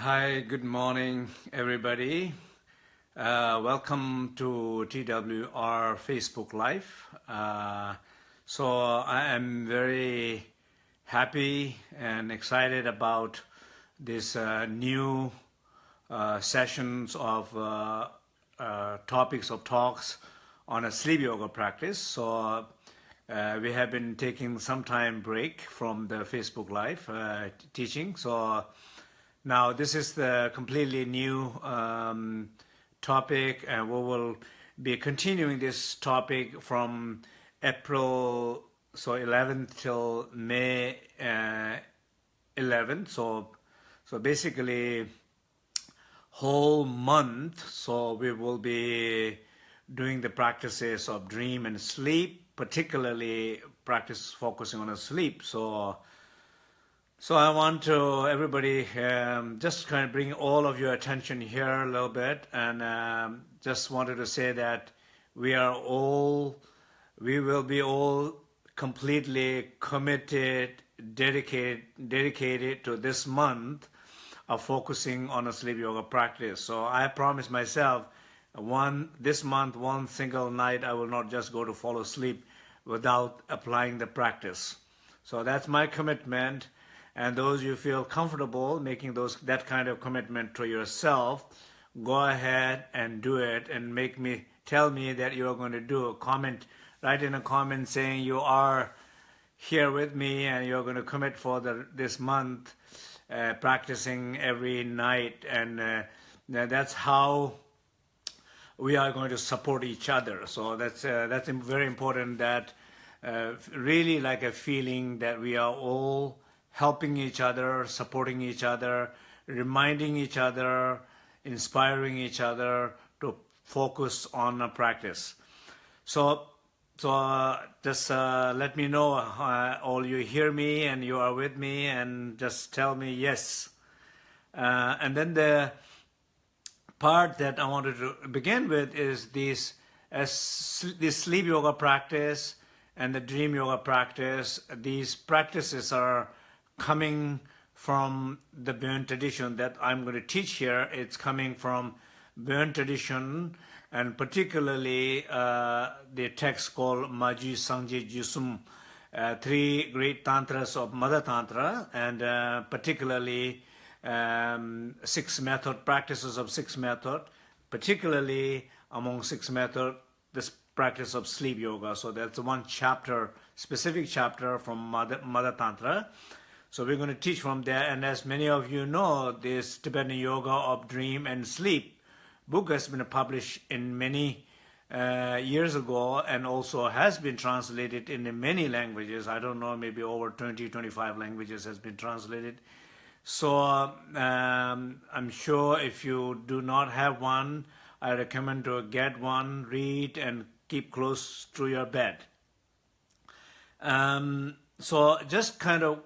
Hi, good morning, everybody. Uh, welcome to TWR Facebook Live. Uh, so I am very happy and excited about this uh, new uh, sessions of uh, uh, topics of talks on a sleep yoga practice. So we have been taking some time break from the Facebook Live teaching. So now, this is the completely new um, topic, and we will be continuing this topic from April so 11th till May uh, 11th. So, so basically, whole month. So we will be doing the practices of dream and sleep, particularly practice focusing on a sleep. So so I want to, everybody, um, just kind of bring all of your attention here a little bit and um, just wanted to say that we are all, we will be all completely committed, dedicated, dedicated to this month of focusing on a sleep yoga practice. So I promise myself one, this month, one single night, I will not just go to fall asleep without applying the practice. So that's my commitment and those you feel comfortable making those that kind of commitment to yourself, go ahead and do it and make me tell me that you're going to do a comment, write in a comment saying you are here with me and you're going to commit for the, this month uh, practicing every night and uh, that's how we are going to support each other. So that's uh, that's very important that uh, really like a feeling that we are all helping each other, supporting each other, reminding each other, inspiring each other to focus on a practice. So, so uh, just uh, let me know uh, all you hear me and you are with me and just tell me yes. Uh, and then the part that I wanted to begin with is this, as this sleep yoga practice and the dream yoga practice. These practices are coming from the Bön tradition that I'm going to teach here. It's coming from Bön tradition and particularly uh, the text called Maji Sangje Jusum, uh, three great tantras of Mother Tantra and uh, particularly um, six method, practices of six method, particularly among six method, this practice of sleep yoga. So that's one chapter, specific chapter from Mother, Mother Tantra. So we're going to teach from there. And as many of you know, this Tibetan Yoga of Dream and Sleep book has been published in many uh, years ago and also has been translated in many languages. I don't know, maybe over 20, 25 languages has been translated. So um, I'm sure if you do not have one, I recommend to get one, read, and keep close to your bed. Um, so just kind of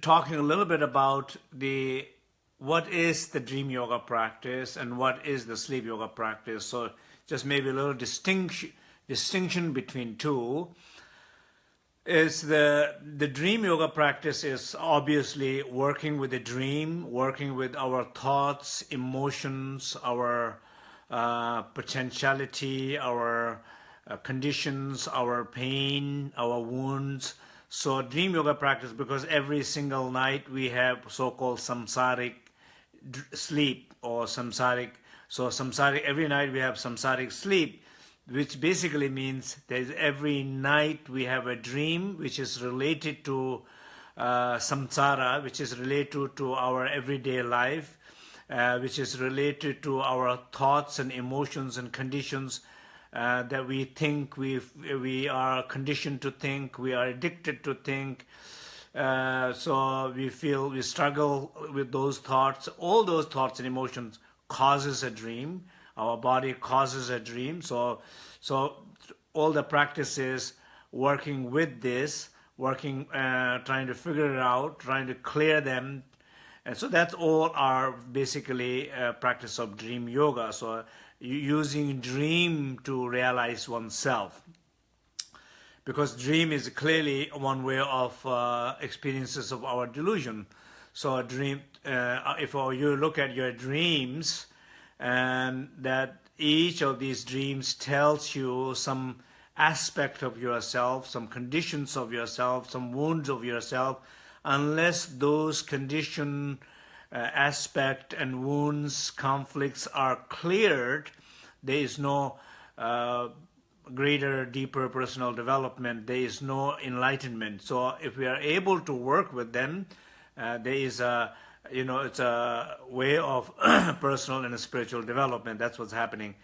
talking a little bit about the what is the dream yoga practice and what is the sleep yoga practice. So just maybe a little distinction distinction between two is the the dream yoga practice is obviously working with the dream, working with our thoughts, emotions, our uh, potentiality, our uh, conditions, our pain, our wounds, so dream yoga practice, because every single night we have so-called samsaric sleep or samsaric. So samsaric, every night we have samsaric sleep, which basically means that every night we have a dream which is related to uh, samsara, which is related to our everyday life, uh, which is related to our thoughts and emotions and conditions uh, that we think we we are conditioned to think, we are addicted to think. Uh, so we feel we struggle with those thoughts. All those thoughts and emotions causes a dream. Our body causes a dream. So, so all the practices working with this, working, uh, trying to figure it out, trying to clear them. And so that's all our basically uh, practice of dream yoga. So using dream to realize oneself. Because dream is clearly one way of uh, experiences of our delusion. So a dream, uh, if you look at your dreams, and that each of these dreams tells you some aspect of yourself, some conditions of yourself, some wounds of yourself, unless those condition, uh, aspect and wounds, conflicts are cleared, there is no uh, greater, deeper personal development. There is no enlightenment. So if we are able to work with them, uh, there is a, you know, it's a way of personal and spiritual development. That's what's happening.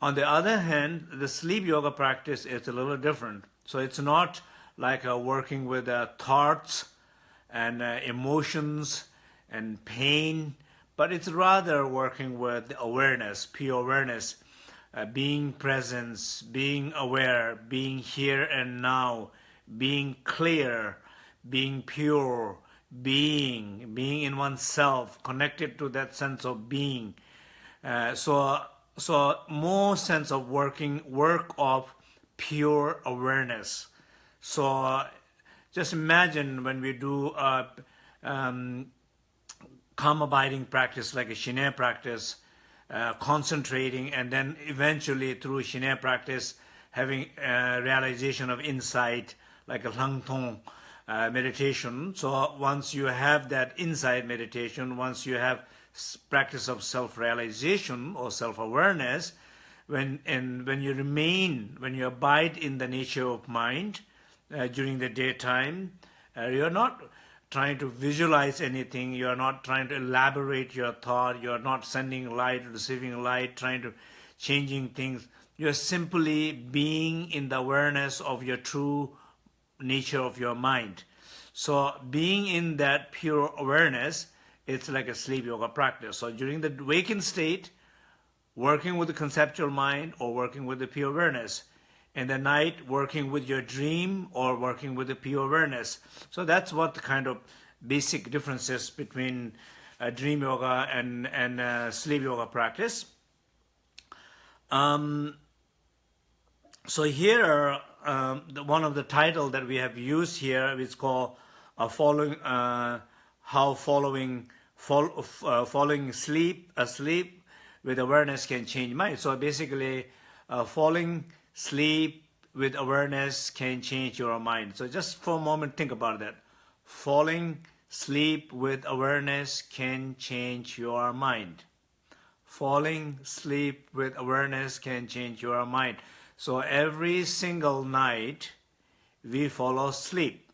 On the other hand, the sleep yoga practice is a little different. So it's not like uh, working with uh, thoughts and uh, emotions and pain, but it's rather working with awareness, pure awareness, uh, being presence, being aware, being here and now, being clear, being pure, being, being in oneself, connected to that sense of being. Uh, so, so more sense of working, work of pure awareness. So just imagine when we do a um, calm abiding practice like a Shinaya practice, uh, concentrating and then eventually through Shinaya practice having a realization of insight like a Langtong uh, meditation. So once you have that insight meditation, once you have practice of self-realization or self-awareness, when and when you remain, when you abide in the nature of mind uh, during the daytime, uh, you're not trying to visualize anything, you're not trying to elaborate your thought, you're not sending light, receiving light, trying to changing things. You're simply being in the awareness of your true nature of your mind. So being in that pure awareness, it's like a sleep yoga practice. So during the waking state, working with the conceptual mind or working with the pure awareness, in the night working with your dream or working with the pure awareness. So that's what the kind of basic differences between uh, dream yoga and, and uh, sleep yoga practice. Um, so here, um, the, one of the title that we have used here is called uh, following, uh, how following, fol uh, following sleep, asleep with awareness can change mind. So basically, uh, falling sleep with awareness can change your mind. So just for a moment, think about that. Falling sleep with awareness can change your mind. Falling sleep with awareness can change your mind. So every single night, we fall asleep.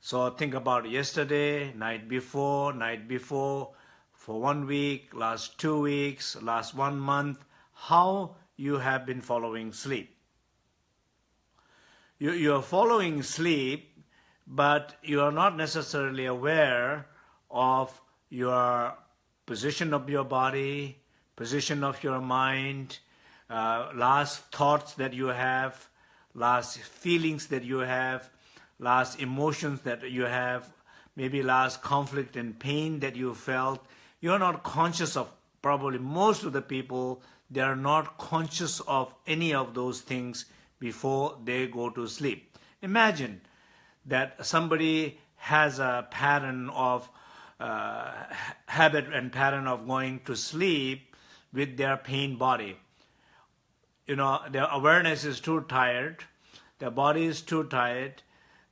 So think about yesterday, night before, night before, for one week, last two weeks, last one month, how you have been following sleep. You, you are following sleep, but you are not necessarily aware of your position of your body, position of your mind, uh, last thoughts that you have, last feelings that you have, last emotions that you have, maybe last conflict and pain that you felt. You're not conscious of, probably most of the people they are not conscious of any of those things before they go to sleep. Imagine that somebody has a pattern of uh, habit and pattern of going to sleep with their pain body. You know, their awareness is too tired, their body is too tired,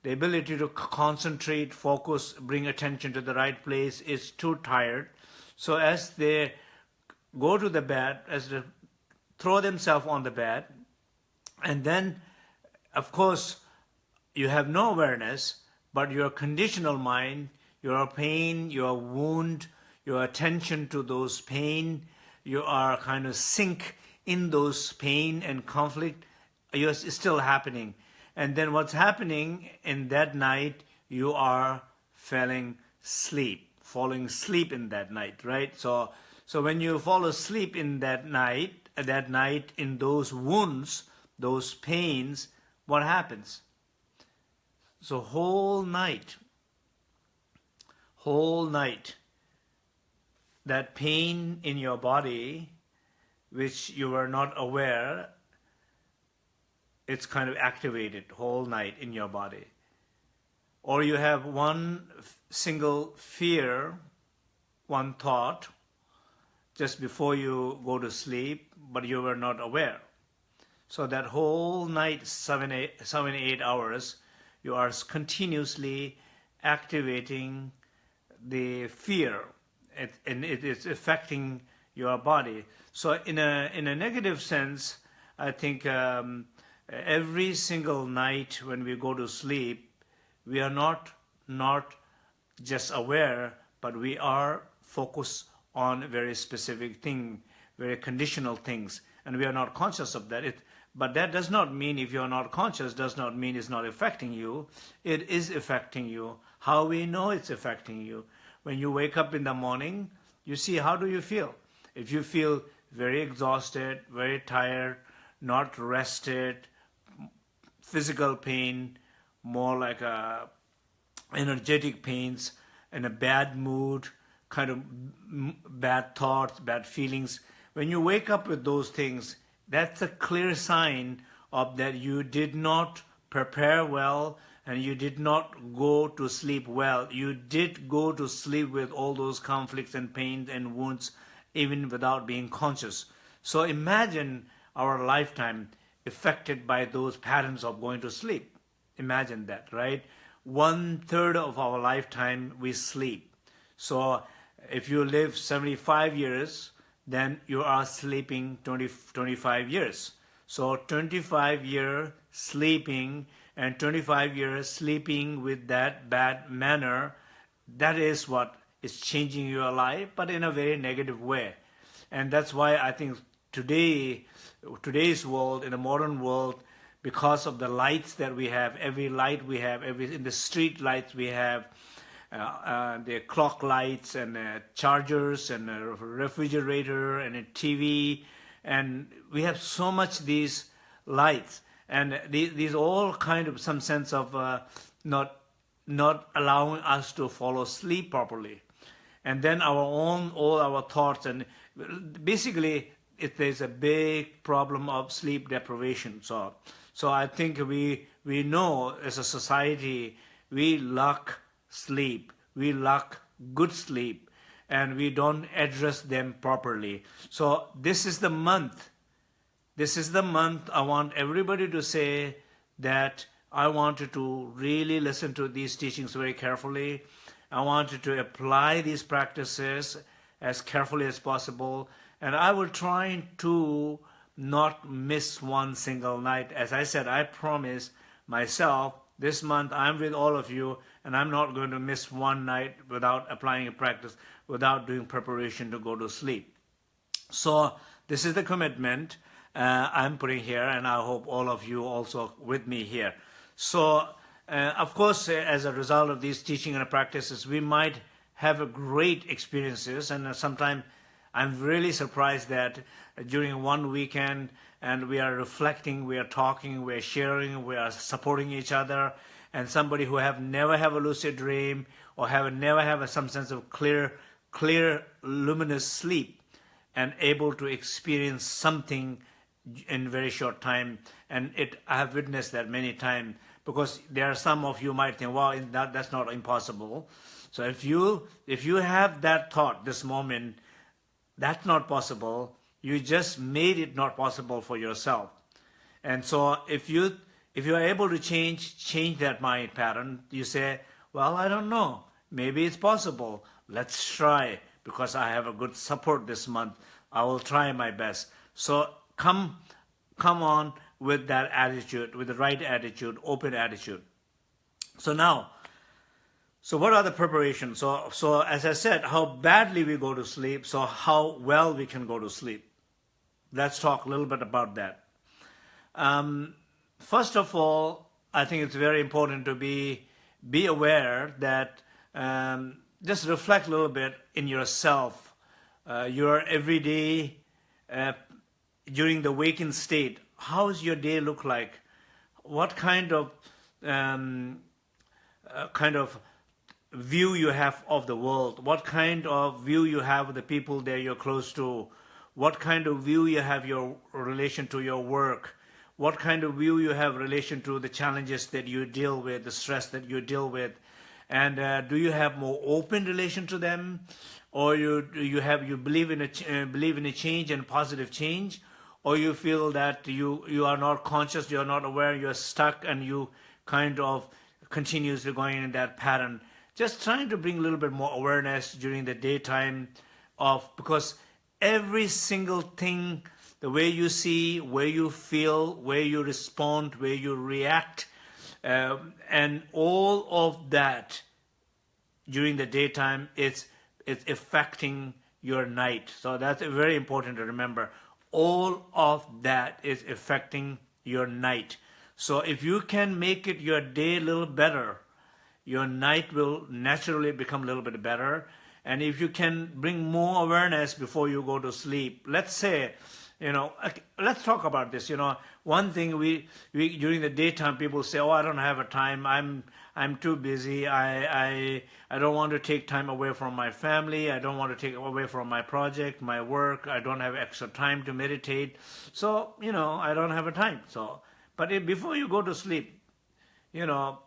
the ability to concentrate, focus, bring attention to the right place is too tired. So as they go to the bed, as they throw themselves on the bed, and then, of course, you have no awareness, but your conditional mind, your pain, your wound, your attention to those pain, you are kind of sink in those pain and conflict, you're still happening. And then what's happening in that night, you are falling sleep, falling asleep in that night, right? So, so when you fall asleep in that night, uh, that night in those wounds, those pains, what happens? So whole night, whole night, that pain in your body, which you were not aware, it's kind of activated whole night in your body. Or you have one single fear, one thought, just before you go to sleep, but you were not aware. So that whole night, seven, eight, seven, eight hours, you are continuously activating the fear, it, and it is affecting your body. So in a in a negative sense, I think um, every single night when we go to sleep, we are not not just aware, but we are focused on very specific thing, very conditional things, and we are not conscious of that. It, but that does not mean if you're not conscious, does not mean it's not affecting you. It is affecting you. How we know it's affecting you? When you wake up in the morning, you see how do you feel? If you feel very exhausted, very tired, not rested, physical pain, more like a energetic pains, and a bad mood, kind of bad thoughts, bad feelings. When you wake up with those things, that's a clear sign of that you did not prepare well and you did not go to sleep well. You did go to sleep with all those conflicts and pains and wounds even without being conscious. So imagine our lifetime affected by those patterns of going to sleep. Imagine that, right? One third of our lifetime we sleep. So if you live 75 years, then you are sleeping 20, 25 years. So 25 year sleeping and 25 years sleeping with that bad manner, that is what is changing your life, but in a very negative way. And that's why I think today, today's world, in the modern world, because of the lights that we have, every light we have, every in the street lights we have, the clock lights and uh, chargers and a refrigerator and a TV, and we have so much these lights, and these, these all kind of some sense of uh, not not allowing us to fall asleep properly, and then our own all our thoughts. And basically it, there's a big problem of sleep deprivation. So so I think we we know as a society we lack sleep. We lack good sleep and we don't address them properly. So this is the month. This is the month I want everybody to say that I wanted to really listen to these teachings very carefully. I wanted to apply these practices as carefully as possible. And I will try to not miss one single night. As I said, I promise myself this month I'm with all of you and I'm not going to miss one night without applying a practice, without doing preparation to go to sleep. So this is the commitment uh, I'm putting here, and I hope all of you also with me here. So, uh, of course, uh, as a result of these teaching and practices, we might have great experiences, and uh, sometimes I'm really surprised that during one weekend, and we are reflecting, we are talking, we are sharing, we are supporting each other, and somebody who have never have a lucid dream or have never have a, some sense of clear, clear, luminous sleep and able to experience something in very short time. And it, I have witnessed that many times because there are some of you might think, well, that, that's not impossible. So if you, if you have that thought this moment, that's not possible, you just made it not possible for yourself. And so if you if you are able to change, change that mind pattern, you say, well, I don't know. Maybe it's possible. Let's try because I have a good support this month. I will try my best. So come, come on with that attitude, with the right attitude, open attitude. So now, so what are the preparations? So, so as I said, how badly we go to sleep, so how well we can go to sleep. Let's talk a little bit about that. Um, first of all, I think it's very important to be be aware that um, just reflect a little bit in yourself, uh, your everyday uh, during the waking state. How does your day look like? What kind of um, uh, kind of view you have of the world? What kind of view you have of the people that you're close to? What kind of view you have your relation to your work? What kind of view you have relation to the challenges that you deal with, the stress that you deal with, and uh, do you have more open relation to them? Or you you have you believe in a uh, believe in a change and positive change? Or you feel that you you are not conscious you are not aware you're stuck and you kind of continuously going in that pattern? Just trying to bring a little bit more awareness during the daytime of because every single thing the way you see where you feel where you respond where you react um, and all of that during the daytime it's it's affecting your night. So that's very important to remember. All of that is affecting your night. So if you can make it your day a little better your night will naturally become a little bit better. And if you can bring more awareness before you go to sleep let's say you know let's talk about this you know. One thing we, we during the daytime people say oh i don't have a time. I'm i'm too busy. I i i don't want to take time away from my family. I don't want to take away from my project my work. I don't have extra time to meditate. So you know i don't have a time. So but if, before you go to sleep you know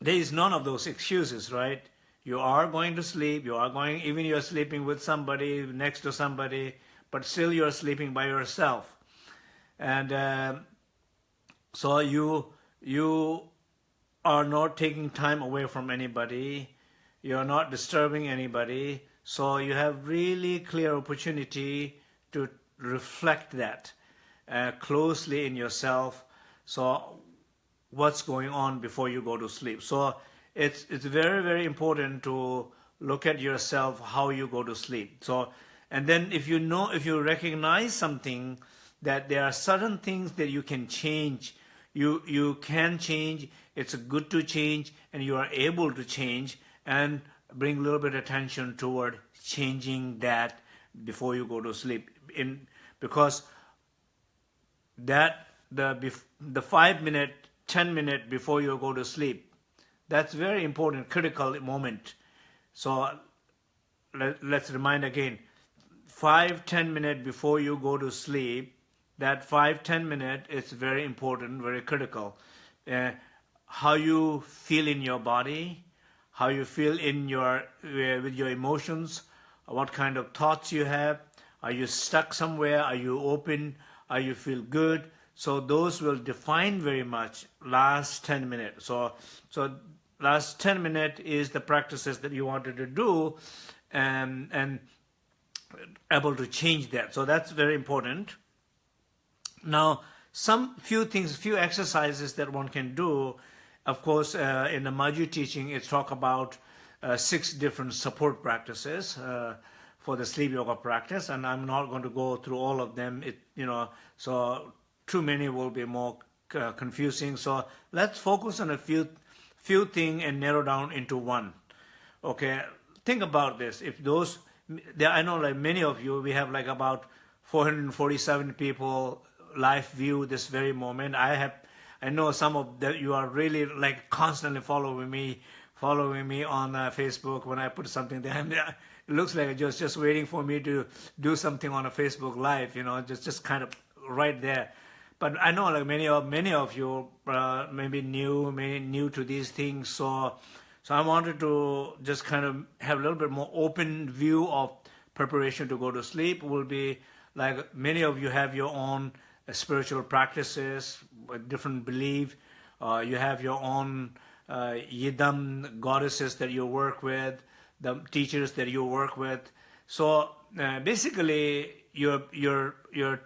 there is none of those excuses right? You are going to sleep. You are going even you're sleeping with somebody next to somebody but still you're sleeping by yourself. And uh, so you, you are not taking time away from anybody. You're not disturbing anybody. So you have really clear opportunity to reflect that uh, closely in yourself. So what's going on before you go to sleep. So it's, it's very, very important to look at yourself, how you go to sleep. So and then if you know, if you recognize something, that there are certain things that you can change, you, you can change, it's good to change, and you are able to change, and bring a little bit of attention toward changing that before you go to sleep. In, because that the, the five minute, 10 minute before you go to sleep, that's very important, critical moment. So let, let's remind again, five ten minutes before you go to sleep that five ten minute is very important very critical. Uh, how you feel in your body how you feel in your uh, with your emotions what kind of thoughts you have. Are you stuck somewhere? Are you open? Are you feel good? So those will define very much last 10 minutes so so last 10 minutes is the practices that you wanted to do and and able to change that. So that's very important. Now, some few things, few exercises that one can do. Of course, uh, in the Maju teaching, it's talk about uh, six different support practices uh, for the sleep yoga practice, and I'm not going to go through all of them. It, you know, so too many will be more uh, confusing. So let's focus on a few, few things and narrow down into one. Okay, think about this. If those there, I know like many of you, we have like about 447 people live view this very moment. I have, I know some of that you are really like constantly following me, following me on uh, Facebook when I put something there. And it looks like just just waiting for me to do something on a Facebook Live, you know, just just kind of right there. But I know like many of many of you uh, maybe new, maybe new to these things, so so I wanted to just kind of have a little bit more open view of preparation to go to sleep will be like many of you have your own uh, spiritual practices, different belief. Uh, you have your own uh, yidam goddesses that you work with, the teachers that you work with. So uh, basically, your your your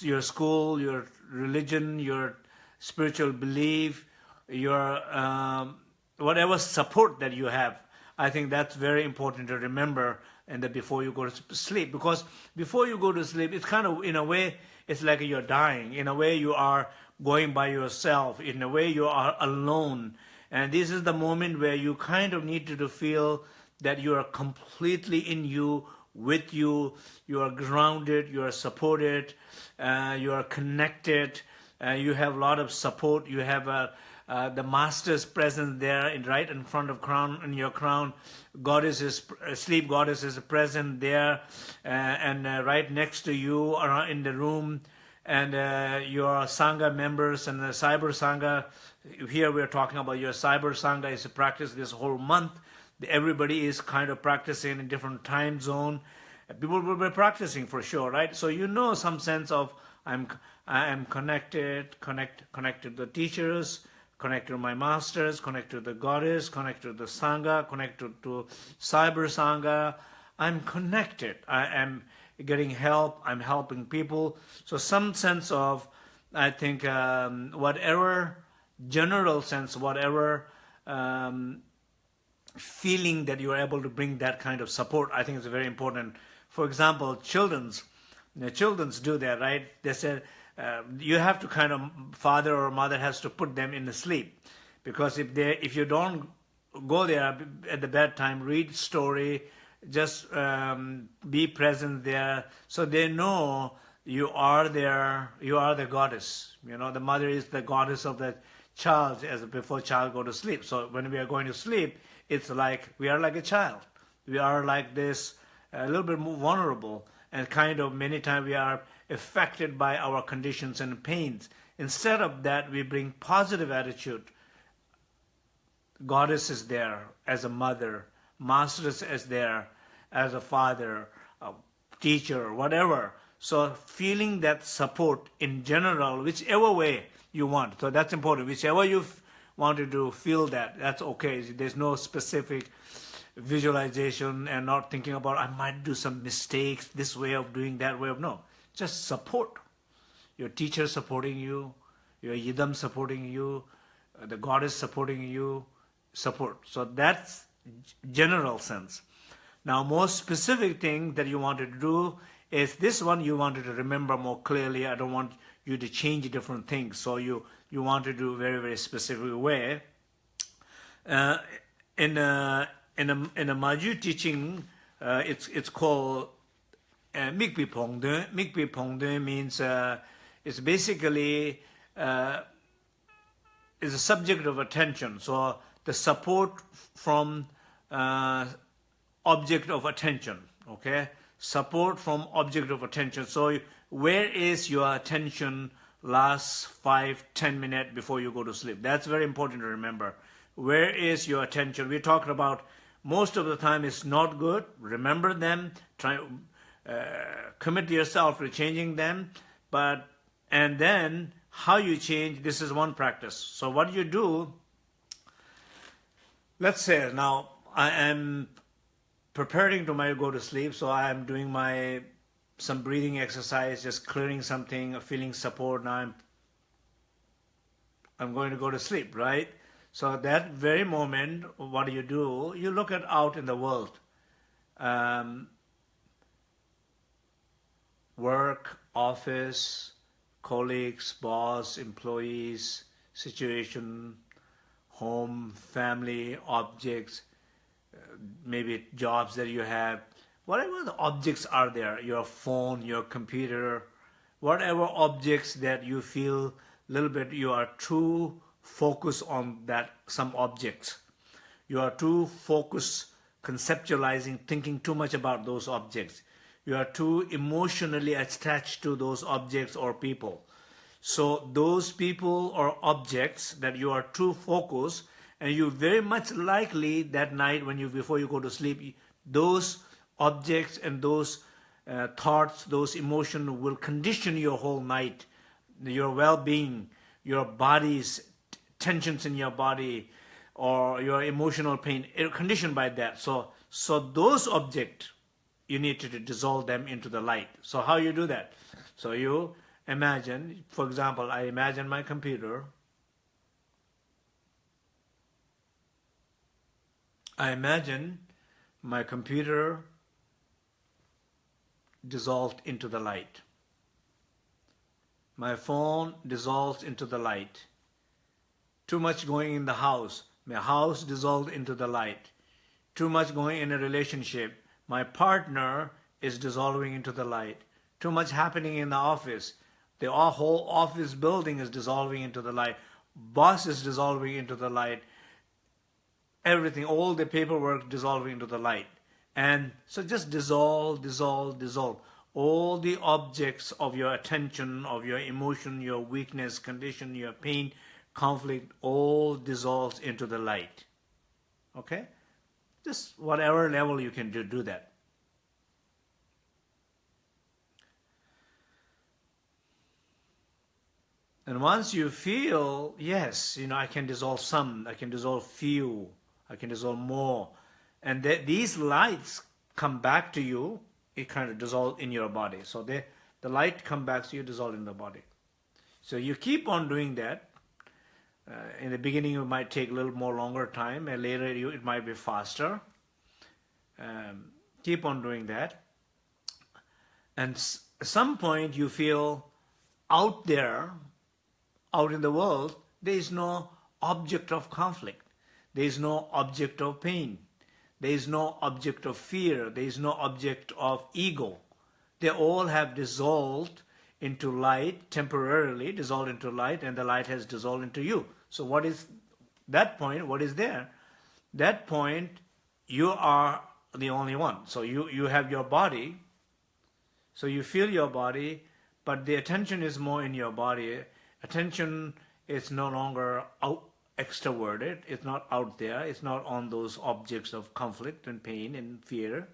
your school, your religion, your spiritual belief, your um, whatever support that you have, I think that's very important to remember and that before you go to sleep. Because before you go to sleep, it's kind of, in a way, it's like you're dying. In a way, you are going by yourself. In a way, you are alone. And this is the moment where you kind of need to feel that you are completely in you, with you, you are grounded, you are supported, uh, you are connected, uh, you have a lot of support, you have a uh, the master's presence there in right in front of crown in your crown goddess is uh, sleep goddess is present there uh, and uh, right next to you or in the room and uh, your Sangha members and the Cyber Sangha. Here we're talking about your Cyber Sangha is a practice this whole month. Everybody is kind of practicing in different time zone. People will be practicing for sure, right? So you know some sense of I'm I am connected, connect connected to the teachers, connected to my masters, connected to the goddess, connected to the Sangha, connected to Cyber Sangha. I'm connected. I am getting help. I'm helping people. So some sense of, I think, um, whatever general sense, whatever um, feeling that you are able to bring that kind of support, I think is very important. For example, children's, know, children's do that, right? They said uh, you have to kind of father or mother has to put them in the sleep. Because if they if you don't go there at the bedtime, read story, just um, be present there so they know you are there you are the goddess. You know the mother is the goddess of the child as before child go to sleep. So when we are going to sleep it's like we are like a child. We are like this a little bit more vulnerable and kind of many times we are affected by our conditions and pains instead of that we bring positive attitude goddess is there as a mother master is there as a father, a teacher, whatever. So feeling that support in general, whichever way you want. So that's important. Whichever you wanted to feel that, that's okay. There's no specific visualization and not thinking about I might do some mistakes, this way of doing that way of no. Just support. Your teacher supporting you, your yidam supporting you, the goddess supporting you, support. So that's general sense. Now, more specific thing that you wanted to do is this one you wanted to remember more clearly. I don't want you to change different things. So you, you want to do very, very specific way. Uh, in a, in a, in a Maju teaching, uh, it's, it's called uh, Mikpi Pongde. Mikpi Pongde means uh, it's basically uh, is a subject of attention. So the support from uh, object of attention, okay? Support from object of attention. So where is your attention last five, ten minutes before you go to sleep? That's very important to remember. Where is your attention? We're talking about most of the time it's not good. Remember them. Try, uh, commit yourself to changing them. But, and then how you change, this is one practice. So what you do, let's say now I am preparing to my go to sleep. So I'm doing my some breathing exercise, just clearing something, feeling support. Now I'm I'm going to go to sleep, right? So that very moment, what do you do? You look at out in the world. Um, work, office, colleagues, boss, employees, situation, home, family, objects, uh, maybe jobs that you have, whatever the objects are there, your phone, your computer, whatever objects that you feel a little bit you are too focused on that some objects. You are too focused conceptualizing, thinking too much about those objects. You are too emotionally attached to those objects or people. So those people or objects that you are too focused and you very much likely that night when you before you go to sleep those objects and those uh, thoughts those emotions will condition your whole night your well-being your body's tensions in your body or your emotional pain conditioned by that so so those objects you need to dissolve them into the light so how you do that so you imagine for example i imagine my computer I imagine my computer dissolved into the light. My phone dissolves into the light. Too much going in the house. My house dissolved into the light. Too much going in a relationship. My partner is dissolving into the light. Too much happening in the office. The whole office building is dissolving into the light. Boss is dissolving into the light everything, all the paperwork dissolving into the light. And so just dissolve, dissolve, dissolve. all the objects of your attention, of your emotion, your weakness, condition, your pain, conflict, all dissolves into the light. Okay? Just whatever level you can do, do that. And once you feel, yes, you know, I can dissolve some, I can dissolve few, I can dissolve more, and th these lights come back to you, it kind of dissolve in your body. So they, the light come back to you, dissolve in the body. So you keep on doing that. Uh, in the beginning, it might take a little more longer time, and later you, it might be faster. Um, keep on doing that. And at some point, you feel out there, out in the world, there is no object of conflict. There is no object of pain. There is no object of fear. There is no object of ego. They all have dissolved into light temporarily, dissolved into light, and the light has dissolved into you. So what is that point? What is there? That point, you are the only one. So you, you have your body, so you feel your body, but the attention is more in your body. Attention is no longer out, extroverted, it's not out there, it's not on those objects of conflict and pain and fear.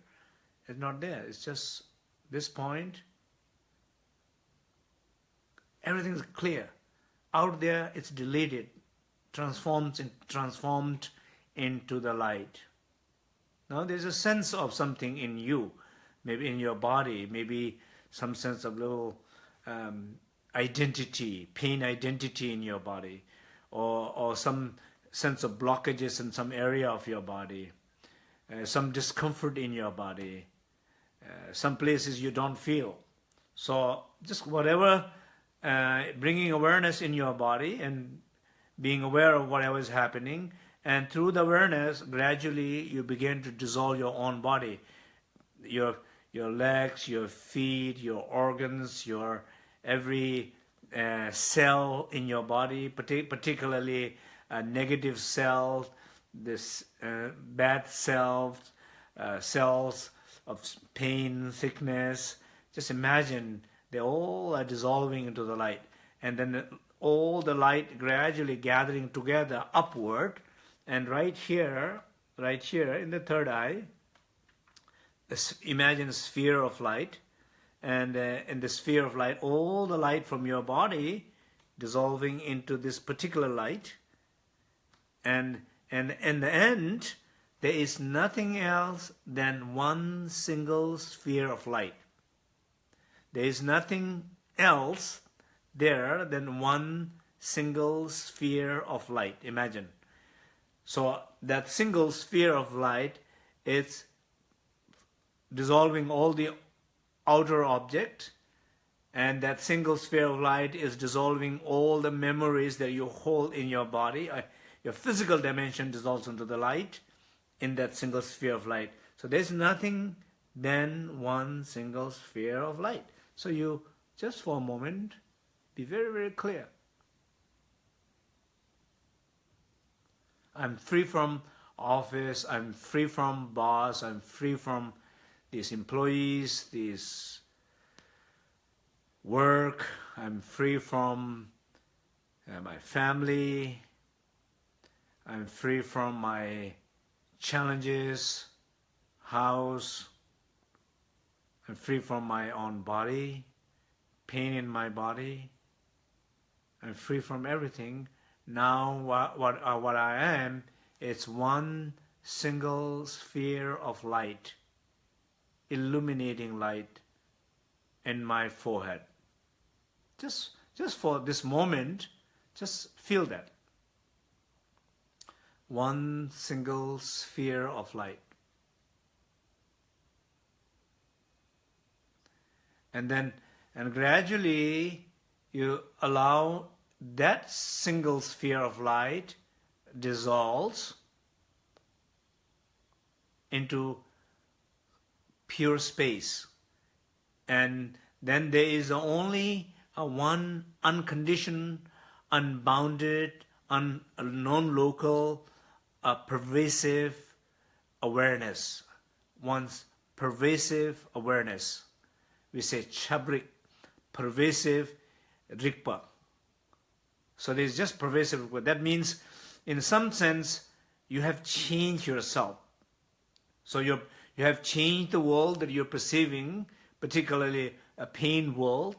It's not there. It's just this point. Everything's clear. Out there, it's deleted, transforms in, transformed into the light. Now there's a sense of something in you, maybe in your body, maybe some sense of little um, identity, pain identity in your body or, or some sense of blockages in some area of your body, uh, some discomfort in your body, uh, some places you don't feel. So just whatever, uh, bringing awareness in your body and being aware of whatever is happening, and through the awareness, gradually you begin to dissolve your own body, your your legs, your feet, your organs, your every uh, cell in your body, partic particularly a negative cell, this uh, bad cells, uh, cells of pain, sickness. Just imagine they all are dissolving into the light, and then all the light gradually gathering together upward, and right here, right here in the third eye, imagine a sphere of light, and uh, in the sphere of light, all the light from your body dissolving into this particular light. And, and in the end, there is nothing else than one single sphere of light. There is nothing else there than one single sphere of light. Imagine. So that single sphere of light is dissolving all the outer object and that single sphere of light is dissolving all the memories that you hold in your body. Uh, your physical dimension dissolves into the light in that single sphere of light. So there's nothing than one single sphere of light. So you, just for a moment, be very, very clear. I'm free from office, I'm free from boss, I'm free from these employees, these work, I'm free from uh, my family, I'm free from my challenges, house, I'm free from my own body, pain in my body, I'm free from everything. Now what, what, uh, what I am, it's one single sphere of light illuminating light in my forehead. Just, just for this moment, just feel that. One single sphere of light. And then, and gradually you allow that single sphere of light dissolves into pure space. And then there is only one unconditioned, unbounded, un, non-local, pervasive awareness, one's pervasive awareness. we say chabrik, pervasive rikpa. So there's just pervasive rikpa. That means, in some sense, you have changed yourself. So you you have changed the world that you're perceiving, particularly a pain world,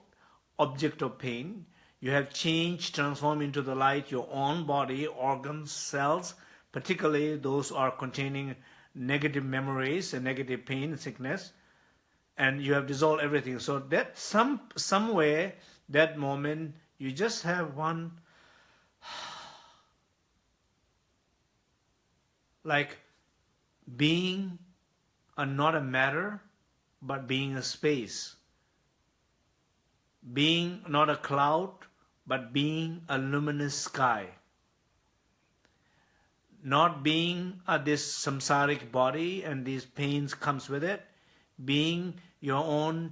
object of pain. You have changed, transformed into the light your own body, organs, cells, particularly those are containing negative memories and negative pain, sickness, and you have dissolved everything. So that some somewhere that moment you just have one like being a, not a matter, but being a space. Being not a cloud, but being a luminous sky. Not being a, this samsaric body and these pains comes with it, being your own